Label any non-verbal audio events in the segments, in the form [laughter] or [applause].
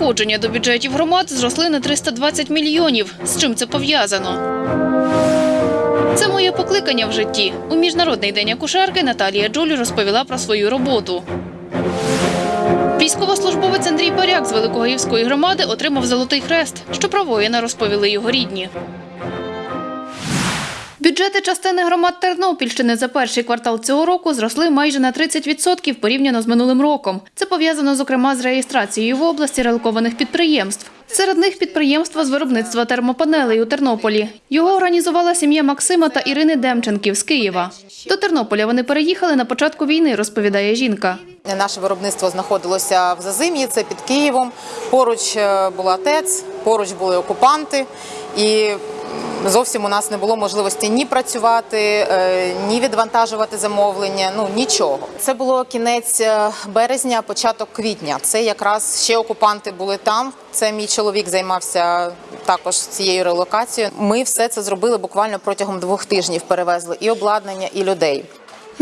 надходження до бюджетів громад зросли на 320 мільйонів. З чим це пов'язано? Це моє покликання в житті. У міжнародний день акушерки Наталія Джулі розповіла про свою роботу. Військовослужбовець Андрій Паряк з Великогаївської громади отримав золотий хрест, що про воїна розповіли його рідні. Бюджети частини громад Тернопільщини за перший квартал цього року зросли майже на 30% порівняно з минулим роком. Це пов'язано зокрема з реєстрацією в області релокованих підприємств. Серед них підприємство з виробництва термопанелей у Тернополі. Його організувала сім'я Максима та Ірини Демченків з Києва. До Тернополя вони переїхали на початку війни, розповідає жінка. Наше виробництво знаходилося в Зазим'ї, це під Києвом. Поруч е, була ТЕЦ, поруч були окупанти, і зовсім у нас не було можливості ні працювати, е, ні відвантажувати замовлення. Ну нічого. Це було кінець е, березня, початок квітня. Це якраз ще окупанти були там. Це мій чоловік займався також цією релокацією. Ми все це зробили буквально протягом двох тижнів. Перевезли і обладнання, і людей.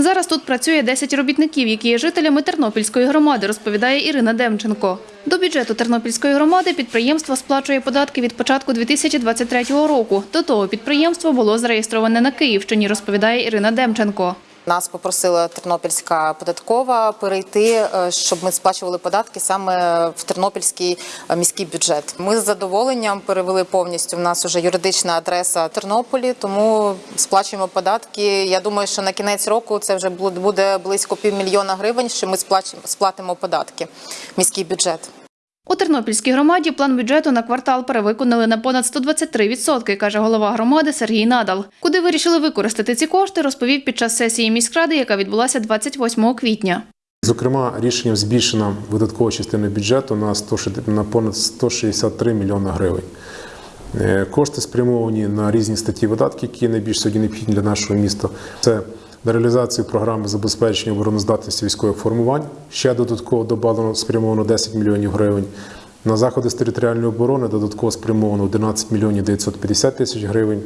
Зараз тут працює 10 робітників, які є жителями Тернопільської громади, розповідає Ірина Демченко. До бюджету Тернопільської громади підприємство сплачує податки від початку 2023 року. До того підприємство було зареєстроване на Київщині, розповідає Ірина Демченко. Нас попросила Тернопільська податкова перейти, е, щоб ми сплачували податки саме в Тернопільський е, міський бюджет. Ми з задоволенням перевели повністю. В нас вже юридична адреса Тернополі, тому сплачуємо податки. Я думаю, що на кінець року це вже буде близько півмільйона гривень, що ми сплатимо податки в міський бюджет. У Тернопільській громаді план бюджету на квартал перевиконали на понад 123%, каже голова громади Сергій Надал. Куди вирішили використати ці кошти, розповів під час сесії міськради, яка відбулася 28 квітня. Зокрема, рішенням збільшена видаткова частина бюджету на 100, на понад 163 мільйони гривень. Е, Кошти спрямовані на різні статті видатків, які найбільш сьогодні необхідні для нашого міста. Це на реалізацію програми забезпечення обороноздатності військових формувань. Ще додатково додано спрямовано 10 мільйонів гривень. На заходи з територіальної оборони додатково спрямовано 11 мільйонів 950 тисяч гривень.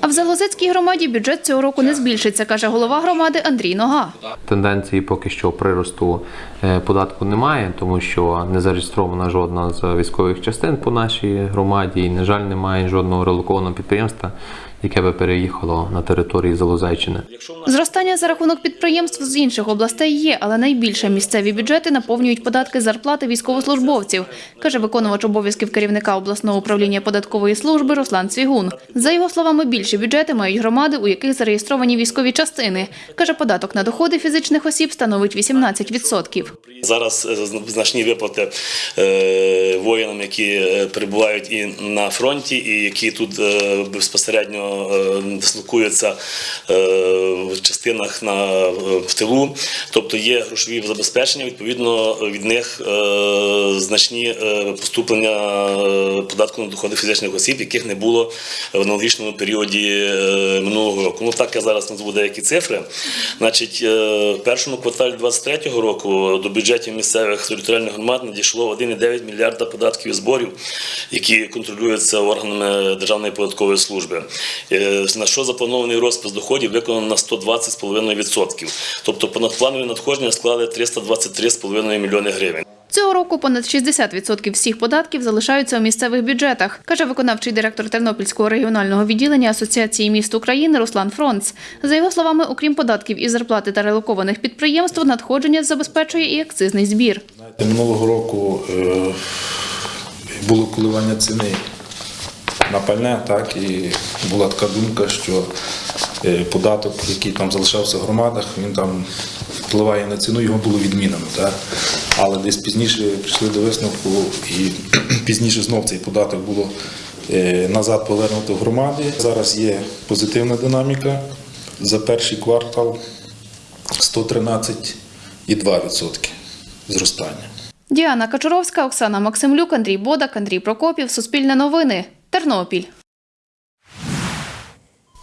А в Залозецькій громаді бюджет цього року не збільшиться, каже голова громади Андрій Нога. Тенденції поки що приросту е, податку немає, тому що не зареєстрована жодна з військових частин по нашій громаді. І, на жаль, немає жодного релокованого підприємства, яке би переїхало на території Залозеччини. Зростання за рахунок підприємств з інших областей є, але найбільше місцеві бюджети наповнюють податки зарплати військовослужбовців, каже виконувач обов'язків керівника обласного управління податкової служби Руслан Цвігун. За його словами, більші бюджети мають громади, у яких зареєстровані військові частини. Каже, податок на доходи фізичних осіб становить 18%. Зараз е, значні виплати е, воїнам, які е, перебувають і на фронті, і які тут безпосередньо е, дислокуються е, в частинах на е, в тилу. Тобто є грошові забезпечення. Відповідно, від них е, значні е, поступлення податку на доходи фізичних осіб, яких не було в аналогічному періоді минулого року. Ну так я зараз назву деякі цифри. Значить, в першому кварталі 2023 року до бюджетів місцевих територіальних громад надійшло 1,9 мільярда податків і зборів, які контролюються органами Державної податкової служби. На що запланований розпис доходів виконано на 120,5%. Тобто понадпланові надходження склали 323,5 мільйони гривень. Цього року понад 60% всіх податків залишаються у місцевих бюджетах, каже виконавчий директор Тернопільського регіонального відділення Асоціації міст України Руслан Фронц. За його словами, окрім податків і зарплати та релокованих підприємств, надходження забезпечує і акцизний збір. Знаєте, Минулого року е, було коливання ціни на пальне, так, і була така думка, що е, податок, який там залишався в громадах, він там впливає на ціну, його було відмінено. Так. Але десь пізніше прийшли до висновку, і [clears throat] пізніше знов цей податок було е, назад повернуто в громади. Зараз є позитивна динаміка. За перший квартал 113,2% зростання. Діана Качуровська, Оксана Максимлюк, Андрій Бодак, Андрій Прокопів. Суспільне новини. Тернопіль.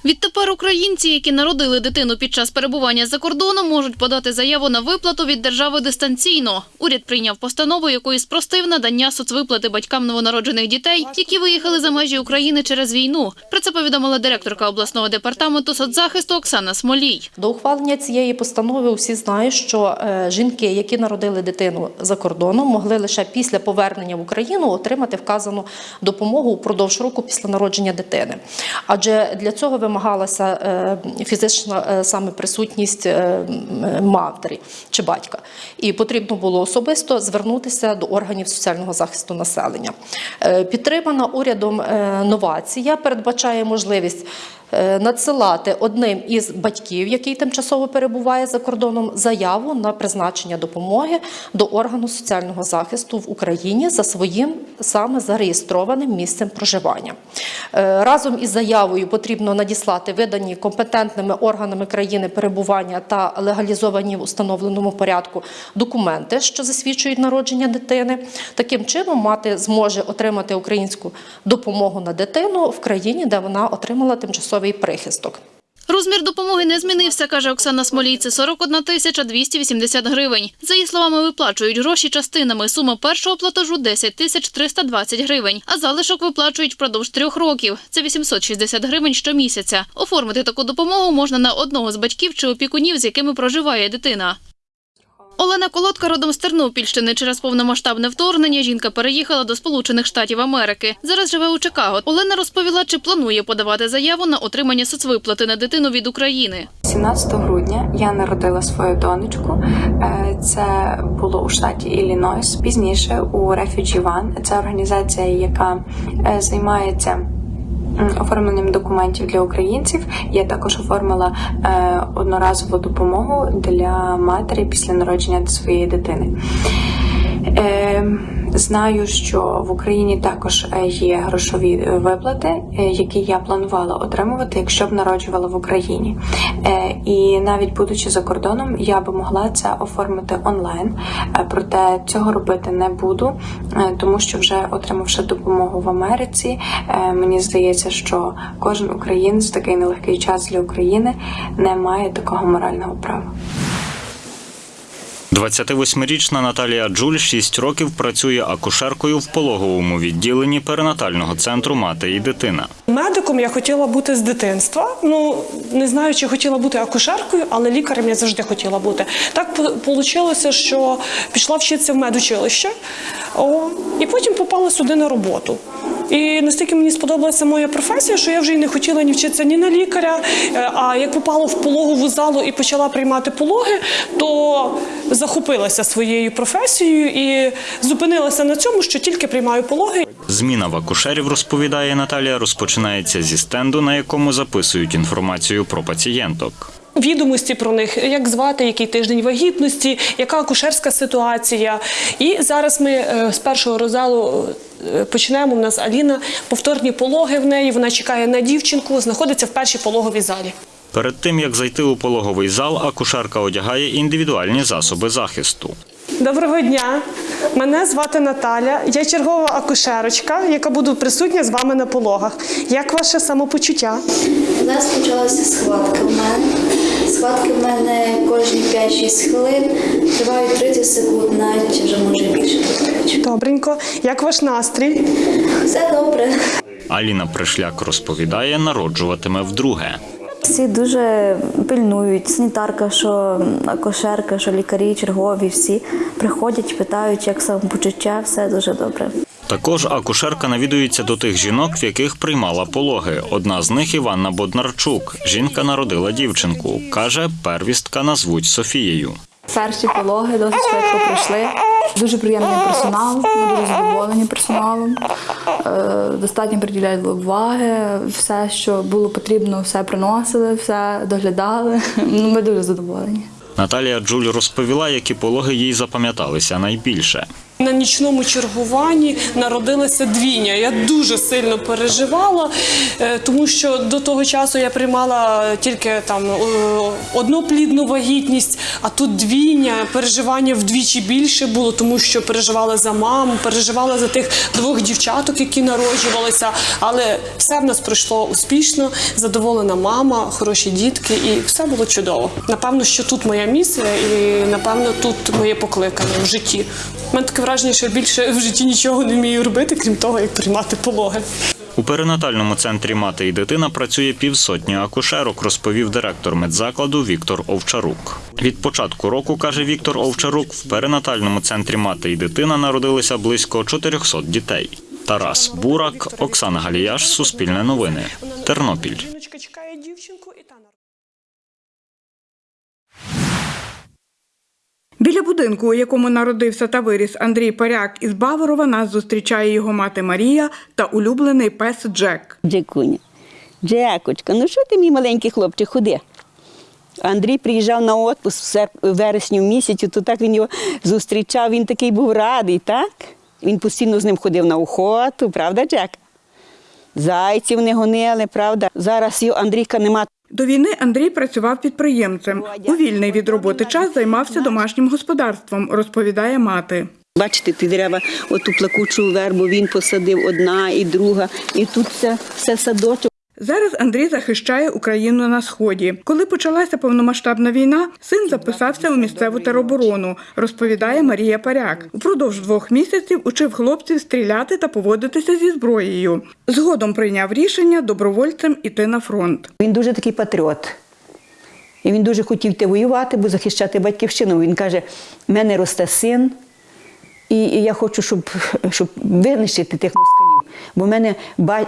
Відтепер українці, які народили дитину під час перебування за кордоном, можуть подати заяву на виплату від держави дистанційно. Уряд прийняв постанову, якою спростив надання соцвиплати батькам новонароджених дітей, які виїхали за межі України через війну. Про це повідомила директорка обласного департаменту соцзахисту Оксана Смолій. До ухвалення цієї постанови усі знають, що е, жінки, які народили дитину за кордоном, могли лише після повернення в Україну отримати вказану допомогу упродовж року після народження дитини. Адже для цього вимагалася е, фізична е, саме присутність е, матері чи батька, і потрібно було особисто звернутися до органів соціального захисту населення. Підтримана урядом новація передбачає можливість надсилати одним із батьків, який тимчасово перебуває за кордоном, заяву на призначення допомоги до органу соціального захисту в Україні за своїм саме зареєстрованим місцем проживання. Е, Разом із заявою потрібно надіслати видані компетентними органами країни перебування та легалізовані в установленому порядку документи, що засвідчують народження дитини. Таким чином, мати зможе отримати українську допомогу на дитину в країні, де вона отримала тимчасовий прихисток. Розмір допомоги не змінився, каже Оксана Смолій. Це 41 тисяча 280 гривень. За її словами, виплачують гроші частинами. Сума першого платежу – 10 тисяч 320 гривень, а залишок виплачують впродовж трьох років. Це 860 гривень щомісяця. Оформити таку допомогу можна на одного з батьків чи опікунів, з якими проживає дитина. Олена Колодка родом з Тернопільщини. Через повномасштабне вторгнення жінка переїхала до Сполучених Штатів Америки. Зараз живе у Чикаго. Олена розповіла, чи планує подавати заяву на отримання соцвиплати на дитину від України. 17 грудня я народила свою донечку. Е, Це було у штаті Іллінойс. Пізніше у Refugee One. Це організація, яка е, займається оформленням документів для українців. Я також оформила е, одноразову допомогу для матері після народження своєї дитини. Знаю, що в Україні також е, є грошові е, виплати, е, які я планувала отримувати, якщо б народжувала в Україні. І навіть будучи за кордоном, я би могла це оформити онлайн. Проте цього робити не буду, тому що вже отримавши допомогу в Америці, мені здається, що кожен українець в такий нелегкий час для України не має такого морального права. 28-річна Наталія Джуль 6 років працює акушеркою в пологовому відділенні перинатального центру мати і дитина. Медиком я хотіла бути з дитинства. Ну не знаю, чи хотіла бути акушеркою, але лікарем я завжди хотіла бути. Так вийшло, що пішла вчитися в медучилище, і потім попала сюди на роботу. І настільки мені сподобалася моя професія, що я вже й не хотіла ні вчитися ні на лікаря. е, А як попала в пологову залу і почала приймати пологи, то захопилася своєю професією і зупинилася на цьому, що тільки приймаю пологи. Зміна в акушерів, розповідає Наталія, розпочинається зі стенду, на якому записують інформацію про пацієнток. відомості про них, як звати, який тиждень вагітності, яка акушерська ситуація. І зараз ми е, з першого розалу почнемо. У нас Аліна, повторні пологи в неї. Вона чекає на дівчинку, знаходиться в першій пологовій залі. Перед тим як зайти у пологовий зал, акушерка одягає індивідуальні засоби захисту. Доброго дня! Мене звати Наталя. Я чергова акушерочка, яка буду присутня з вами на пологах. Як ваше самопочуття? У нас почалася схватка в мене. Схватки в мене кожні 5-6 хвилин, тривають 30 секунд, навіть вже може більше. Добренько. Як ваш настрій? Все добре. Аліна Пришляк розповідає, народжуватиме вдруге. Всі дуже пильнують. Санітарка, що акушерка, що лікарі, чергові, всі приходять, питають, як самопочуття, все дуже добре. Також акушерка навідується до тих жінок, в яких приймала пологи. Одна з них Іванна Боднарчук. Жінка народила дівчинку. Каже, первістка назвуть Софією. Перші пологи досить швидко пройшли. Дуже приємний персонал, ми дуже задоволені персоналом. Е, Достатньо приділяють уваги, все, що було потрібно, все приносили, все доглядали. Ну, Ми дуже задоволені. Наталія Джуль розповіла, які пологи їй запам'яталися найбільше. На нічному чергуванні народилася двійня. Я дуже сильно переживала, е, тому що до того часу я приймала тільки там е, одну плідну вагітність, а тут двійня. Переживання вдвічі більше було, тому що переживала за маму, переживала за тих двох дівчаток, які народжувалися. Але все в нас пройшло успішно, задоволена мама, хороші дітки, і все було чудово. Напевно, що тут моя місія, і напевно тут моє покликання в житті. У мене таке враження, що я більше в житті нічого не вмію робити, крім того, як приймати пологи. У перинатальному центрі мати і дитина працює півсотні акушерок, розповів директор медзакладу Віктор Овчарук. Від початку року, каже Віктор Овчарук, в перинатальному центрі мати і дитина народилися близько 400 дітей. Тарас Бурак, Оксана Галіяш, Суспільне новини, Тернопіль. Жіночка чекає дівчинку і та Біля будинку, у якому народився та виріс Андрій Паряк із Баворова, нас зустрічає його мати Марія та улюблений пес Джек. Джекуня. Джекочка, ну що ти, мій маленький хлопчик, ходи. Андрій приїжджав на отпуск в серп- в місяці, то так він його зустрічав, він такий був радий, так? Він постійно з ним ходив на охоту, правда, Джек? Зайців не гонили, правда? Зараз Андрійка нема. До війни Андрій працював підприємцем. У вільний від роботи час займався домашнім господарством, розповідає мати. Бачите, ті дерева, оту плакучу вербу він посадив одна і друга, і тут все, все садочок. Зараз Андрій захищає Україну на сході. Коли почалася повномасштабна війна, син записався у місцеву тероборону, розповідає Марія Паряк. Упродовж двох місяців учив хлопців стріляти та поводитися зі зброєю. Згодом прийняв рішення добровольцем іти на фронт. Він дуже такий патріот. І він дуже хотів йти воювати, бо захищати батьківщину. Він каже: в мене росте син, і я хочу, щоб, щоб винищити тих москалів. Бо в мене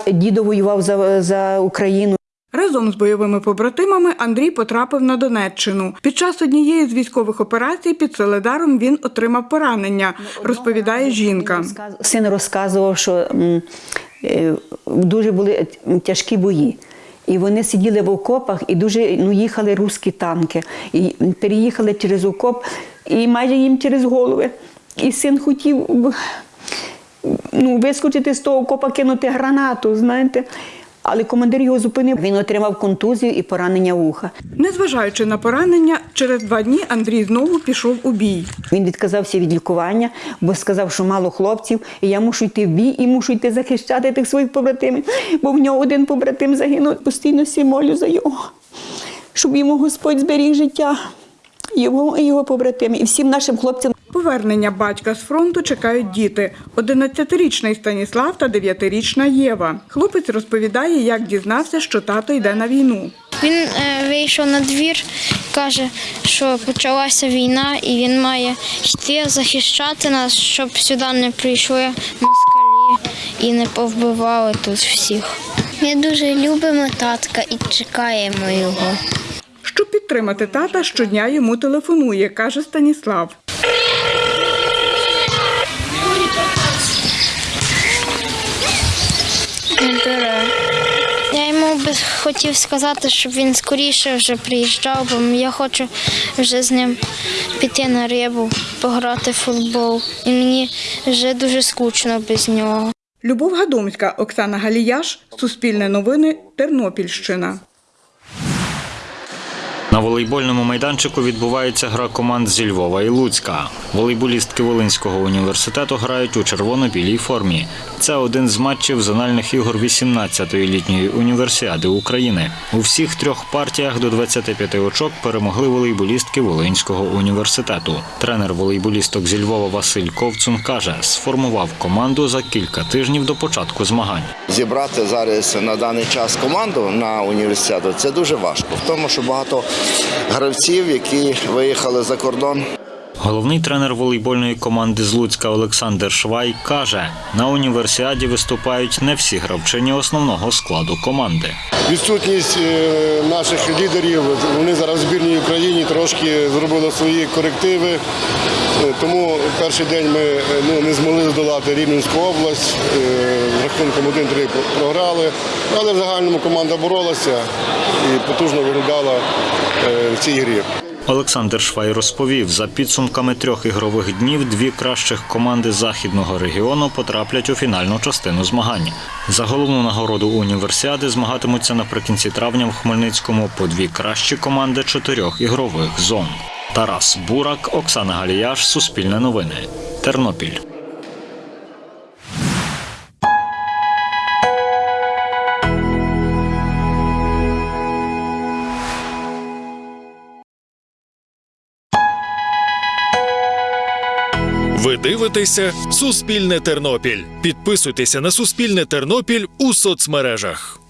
дідо воював за, за Україну. Разом з бойовими побратимами Андрій потрапив на Донеччину. Під час однієї з військових операцій під Соледаром він отримав поранення, розповідає жінка. Син розказував, що е, дуже були тяжкі бої. І вони сиділи в окопах і дуже ну, їхали русські танки. І переїхали через окоп, і майже їм через голови. І син хотів ну, вискочити з того окопа, кинути гранату, знаєте. Але командир його зупинив. Він отримав контузію і поранення вуха. Незважаючи на поранення, через два дні Андрій знову пішов у бій. Він відказався від лікування, бо сказав, що мало хлопців, і я мушу йти в бій і мушу йти захищати тих своїх побратимів. Бо в нього один побратим загинув. Постійно всі молю за його, щоб йому Господь зберіг життя. Його і його побратими, і всім нашим хлопцям. Повернення батька з фронту чекають діти: 11-річний Станіслав та 9-річна Єва. Хлопець розповідає, як дізнався, що тато йде на війну. Він е, вийшов на двір, каже, що почалася війна, і він має йти захищати нас, щоб сюди не прийшли москалі і не повбивали тут всіх. Ми дуже любимо татка і чекаємо його. Щоб підтримати тата, щодня йому телефонує, каже Станіслав. Хотів сказати, щоб він скоріше вже приїжджав, бо я хочу вже з ним піти на рибу, пограти в футбол. І мені вже дуже скучно без нього. Любов Гадомська, Оксана Галіяш, Суспільне новини, Тернопільщина. Волейбольному майданчику відбувається гра команд зі Львова і Луцька. Волейболістки Волинського університету грають у червоно-білій формі. Це один з матчів зональних ігор 18-ї літньої універсіади України. У всіх трьох партіях до 25 очок перемогли волейболістки Волинського університету. Тренер волейболісток зі Львова Василь Ковцун каже, сформував команду за кілька тижнів до початку змагань. Зібрати зараз на даний час команду на університету це дуже важко, в тому, що багато гравців, які виїхали за кордон. Головний тренер волейбольної команди з Луцька Олександр Швай каже, на універсіаді виступають не всі гравчині основного складу команди. Відсутність е, наших лідерів, вони зараз в збірній Україні трошки зробили свої корективи. Е, Тому перший день ми е, ну, не змогли здолати Рівненську область. Рахунком 1-3 програли. Але в загальному команда боролася і потужно виглядала в цій грі. Олександр Швай розповів, за підсумками трьох ігрових днів дві кращих команди західного регіону потраплять у фінальну частину змагань. За головну нагороду універсіади змагатимуться наприкінці травня в Хмельницькому по дві кращі команди чотирьох ігрових зон. Тарас Бурак, Оксана Галіяш, Суспільне новини, Тернопіль. Дивитеся Суспільне Тернопіль. Підписуйтеся на Суспільне Тернопіль у соцмережах.